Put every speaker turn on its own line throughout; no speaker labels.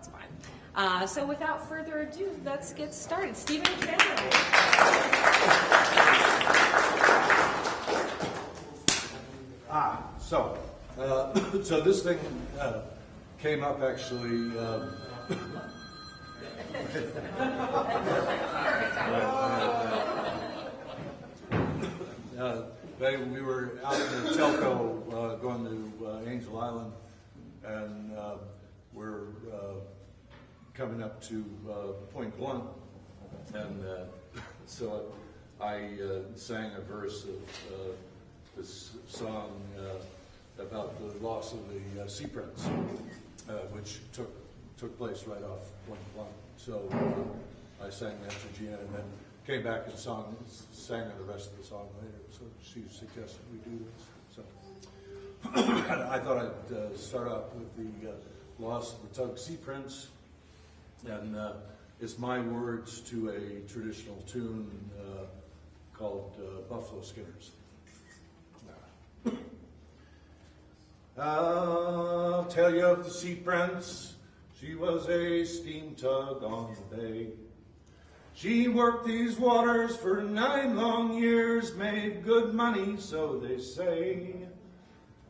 that's fine. Uh, so without further ado, let's get started. Stephen.
Ah, so, uh, so this thing uh, came up actually. Um, uh, they, we were out in Telco uh, going to uh, Angel Island, and we're uh, coming up to uh, Point Blunt, and uh, so I sang a verse of this song about the loss of the Sea Prince, which took took place right off Point Blunt. So uh, I sang that to Gina, and then came back and song, sang the rest of the song later. So she suggested we do this. So I thought I'd uh, start off with the uh, loss of the Tug Sea Prince, and uh, it's my words to a traditional tune uh, called uh, Buffalo Skinners. I'll tell you of the Sea Prince. She was a steam tug on the bay. She worked these waters for nine long years, made good money, so they say.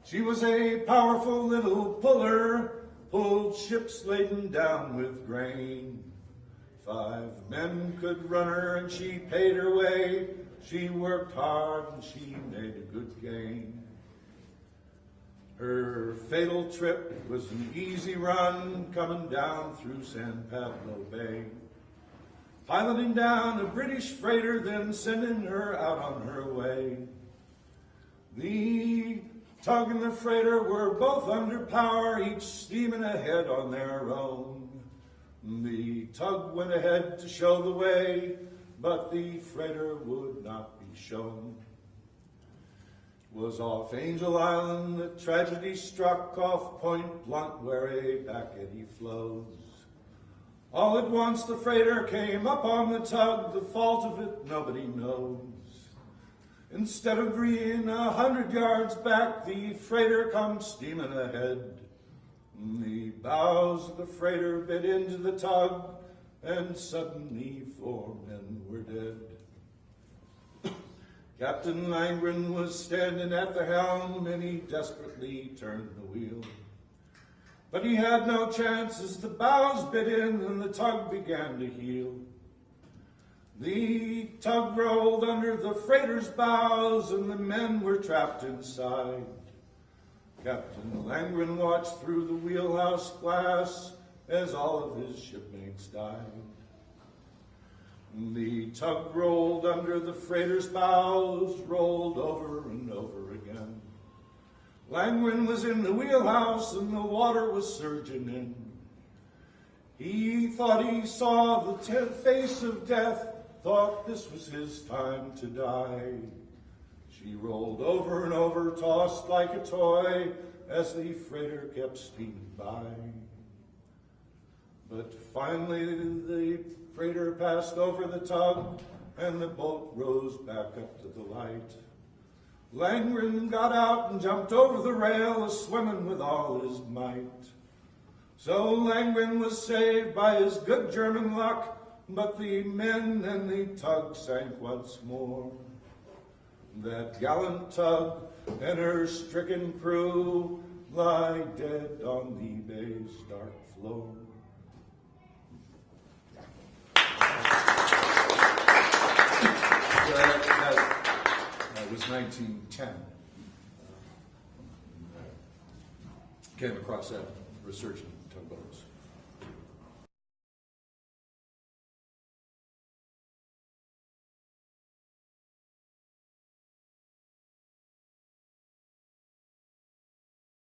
She was a powerful little puller, pulled ships laden down with grain. Five men could run her and she paid her way. She worked hard and she made a good gain. Her fatal trip was an easy run coming down through San Pablo Bay. Piloting down a British freighter, then sending her out on her way. The tug and the freighter were both under power, each steaming ahead on their own. The tug went ahead to show the way, but the freighter would not be shown was off Angel Island, the tragedy struck off Point Blunt where a back eddy flows. All at once the freighter came up on the tug, the fault of it nobody knows. Instead of being a hundred yards back, the freighter comes steaming ahead. The bows of the freighter bit into the tug, and suddenly four men were dead. Captain Langren was standing at the helm and he desperately turned the wheel. But he had no chance as the bows bit in and the tug began to heel. The tug rolled under the freighter's bows and the men were trapped inside. Captain Langren watched through the wheelhouse glass as all of his shipmates died. The tug rolled under the freighter's bows, rolled over and over again. Langren was in the wheelhouse and the water was surging in. He thought he saw the face of death, thought this was his time to die. She rolled over and over, tossed like a toy, as the freighter kept steaming by. But finally the freighter passed over the tug and the boat rose back up to the light. Langren got out and jumped over the rail, swimming with all his might. So Langren was saved by his good German luck, but the men and the tug sank once more. That gallant tug and her stricken crew lie dead on the bay's dark floor. that, that, that was 1910. Uh, uh, came across that researching tugboats.